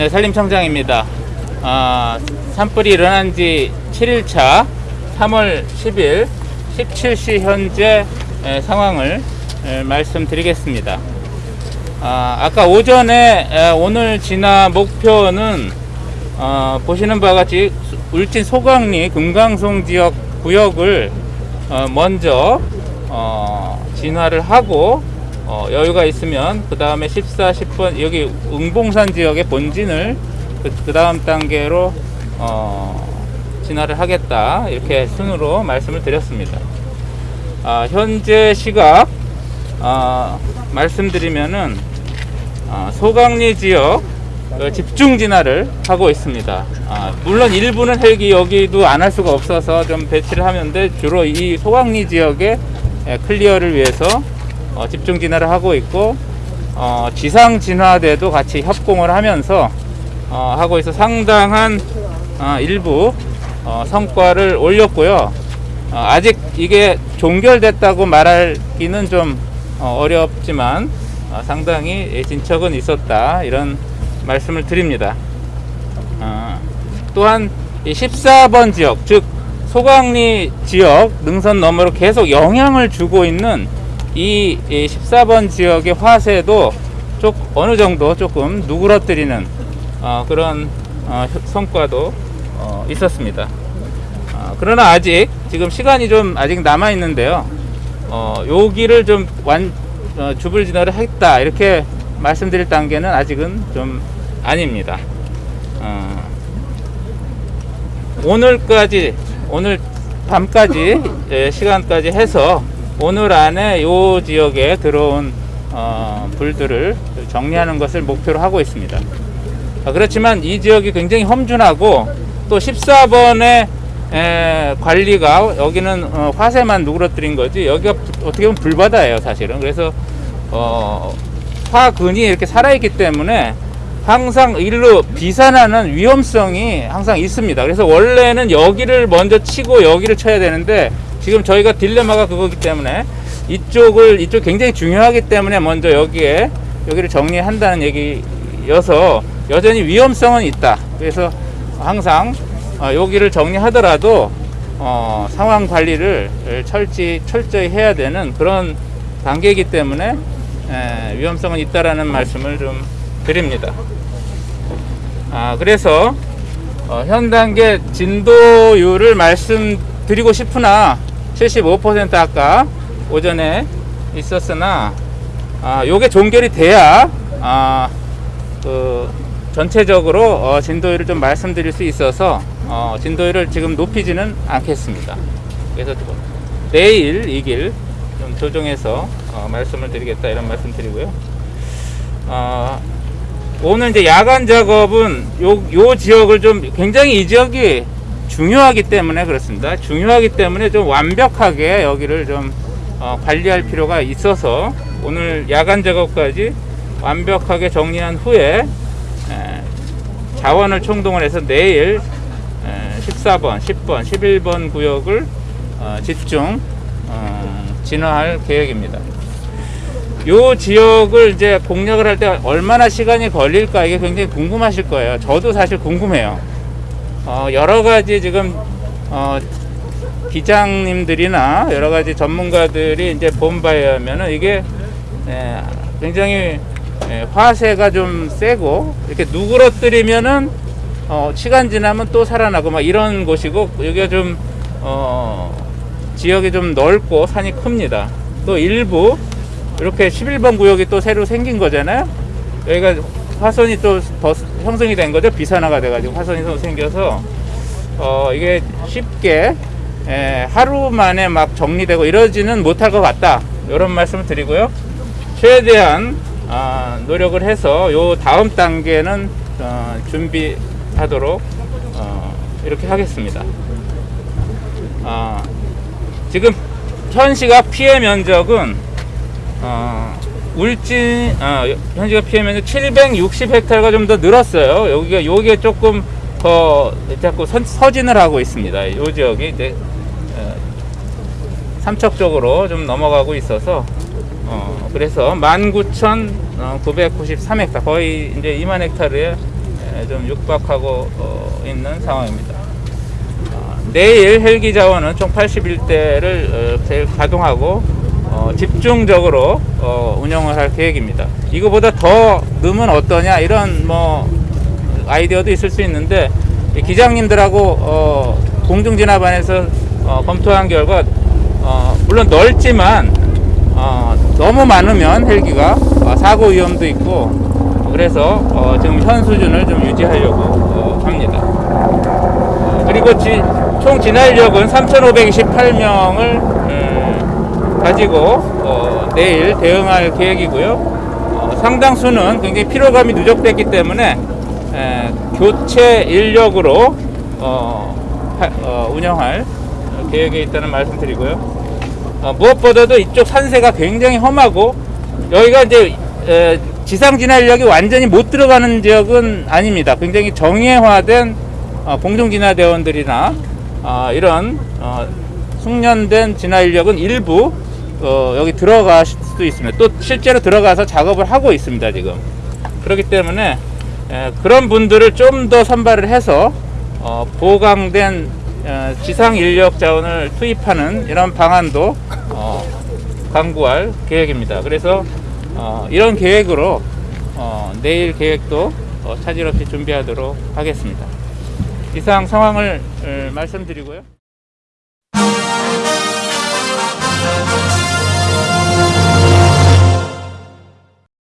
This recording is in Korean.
네, 산림청장입니다. 아, 산불이 일어난 지 7일차 3월 10일 17시 현재 에, 상황을 에, 말씀드리겠습니다. 아, 아까 오전에 에, 오늘 진화 목표는 어, 보시는 바와 같이 수- 울진 소강리 금강송 지역 구역을 어, 먼저 어, 진화를 하고 어, 여유가 있으면 그 다음에 14, 10번 여기 응봉산 지역의 본진을 그, 다음 단계로 어, 진화를 하겠다 이렇게 순으로 말씀을 드렸습니다. 아, 현재 시각 아, 말씀드리면은 아, 소강리 지역 어, 집중 진화를 하고 있습니다. 아, 물론 일부는 헬기 여기도 안 할 수가 없어서 좀 배치를 하는데 주로 이 소강리 지역의 에, 클리어를 위해서 어, 집중 진화를 하고 있고 어, 지상 진화대도 같이 협공을 하면서 어, 하고 있어 상당한 어, 일부 어, 성과를 올렸고요. 어, 아직 이게 종결됐다고 말하기는 좀 어, 어렵지만 어, 상당히 진척은 있었다 이런 말씀을 드립니다. 어, 또한 이 14번 지역 즉 소강리 지역 능선 너머로 계속 영향을 주고 있는 이, 이 14번 지역의 화세도 쪽 어느 정도 조금 누그러뜨리는 어, 그런 어, 효- 성과도 어, 있었습니다. 어, 그러나 아직 지금 시간이 좀 아직 남아 있는데요. 어, 여기를 좀 완, 어, 주불 진화를 했다 이렇게 말씀드릴 단계는 아직은 좀 아닙니다. 어, 오늘까지 오늘 밤까지 예, 시간까지 해서 오늘 안에 이 지역에 들어온 어, 불들을 정리하는 것을 목표로 하고 있습니다. 아, 그렇지만 이 지역이 굉장히 험준하고 또 14번의 에, 관리가 여기는 어, 화세만 누그러뜨린 거지 여기가 부- 어떻게 보면 불바다예요 사실은 그래서 어, 화근이 이렇게 살아있기 때문에 항상 일로 비산하는 위험성이 항상 있습니다 그래서 원래는 여기를 먼저 치고 여기를 쳐야 되는데 지금 저희가 딜레마가 그거기 때문에 이쪽을 이쪽 굉장히 중요하기 때문에 먼저 여기에 여기를 정리한다는 얘기여서 여전히 위험성은 있다. 그래서 항상 어, 여기를 정리하더라도 어, 상황 관리를 철지 철저히 해야 되는 그런 단계이기 때문에 에, 위험성은 있다라는 말씀을 좀 드립니다. 아 그래서 어, 현 단계 진도율을 말씀드리고 싶으나 75% 아까 오전에 있었으나 아, 요게 종결이 돼야 아, 그 전체적으로 어, 진도율을 좀 말씀드릴 수 있어서 어, 진도율을 지금 높이지는 않겠습니다. 그래서 또 내일 이길 좀 조정해서 어, 말씀을 드리겠다 이런 말씀 드리고요. 어, 오늘 이제 야간 작업은 요, 요 지역을 좀 굉장히 이 지역이 중요하기 때문에 그렇습니다. 중요하기 때문에 좀 완벽하게 여기를 좀 어, 관리할 필요가 있어서 오늘 야간 작업까지 완벽하게 정리한 후에 에, 자원을 총동원 해서 내일 에, 14번, 10번, 11번 구역을 어, 집중 어, 진화할 계획입니다. 요 지역을 이제 공략을 할 때 얼마나 시간이 걸릴까 이게 굉장히 궁금하실 거예요. 저도 사실 궁금해요. 어, 여러 가지 지금 어, 기장님들이나 여러 가지 전문가들이 이제 본 바에 하면은 이게 에, 굉장히 에, 화세가 좀 세고 이렇게 누그러뜨리면은 어, 시간 지나면 또 살아나고 막 이런 곳이고 여기가 좀 어, 지역이 좀 넓고 산이 큽니다. 또 일부 이렇게 11번 구역이 또 새로 생긴 거잖아요. 여기가 화선이 또 더 형성이 된 거죠. 비산화가 돼가지고 화선이 또 생겨서 어, 이게 쉽게 에, 하루 만에 막 정리되고 이러지는 못할 것 같다. 이런 말씀을 드리고요. 최대한 아, 노력을 해서 요 다음 단계는 어, 준비하도록 어, 이렇게 하겠습니다. 아, 지금 현 시각 피해 면적은 어, 울진 어, 현 시각 피해 면적 760헥타르가 좀 더 늘었어요. 여기가 여기에 조금 더 자꾸 선, 서진을 하고 있습니다. 이 지역이 이제 어, 삼척 쪽으로 좀 넘어가고 있어서 어, 그래서 19,993헥타 거의 이제 2만 헥타르에 좀 육박하고 어, 있는 상황입니다. 어, 내일 헬기 자원은 총 81대를 가동하고 어, 집중적으로 어, 운영을 할 계획입니다. 이거보다 더 넣으면 어떠냐 이런 뭐 아이디어도 있을 수 있는데 이 기장님들하고 어, 공중 진압안에서 어, 검토한 결과 어, 물론 넓지만 어, 너무 많으면 헬기가 어, 사고 위험도 있고 그래서 어, 지금 현 수준을 좀 유지하려고 어, 합니다. 어, 그리고 지- 총 진화인력은 3,528명을 가지고 어, 내일 대응할 계획이고요. 어, 상당수는 굉장히 피로감이 누적됐기 때문에 에, 교체 인력으로 어, 하- 어, 운영할 계획에 있다는 말씀드리고요. 어, 무엇보다도 이쪽 산세가 굉장히 험하고 여기가 이제 에, 지상 진화 인력이 완전히 못 들어가는 지역은 아닙니다. 굉장히 정예화된 어, 공중 진화 대원들이나 어, 이런 어, 숙련된 진화 인력은 일부 어, 여기 들어갈 수도 있습니다. 또 실제로 들어가서 작업을 하고 있습니다. 지금 그렇기 때문에 에, 그런 분들을 좀 더 선발을 해서 어, 보강된 어, 지상 인력 자원을 투입하는 이런 방안도 어, 강구할 계획입니다. 그래서 어, 이런 계획으로 어, 내일 계획도 어, 차질 없이 준비하도록 하겠습니다. 이상 상황을 어, 말씀드리고요.